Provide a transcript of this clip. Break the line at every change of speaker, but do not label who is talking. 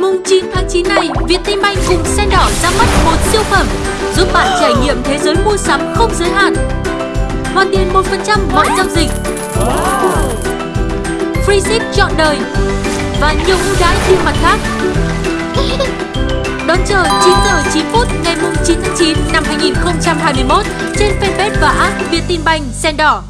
Mùng 9 tháng 9 này, Vietinbank cùng Sen Đỏ ra mắt một siêu phẩm giúp bạn trải nghiệm thế giới mua sắm không giới hạn. Hoàn tiền 1% mọi giao dịch. Free ship trọn đời và nhiều ưu đãi thêm mặt khác. Đón chờ 9 giờ 9 phút ngày mùng 9 tháng 9 năm 2021 trên fanpage và app Vietinbank Sen Đỏ.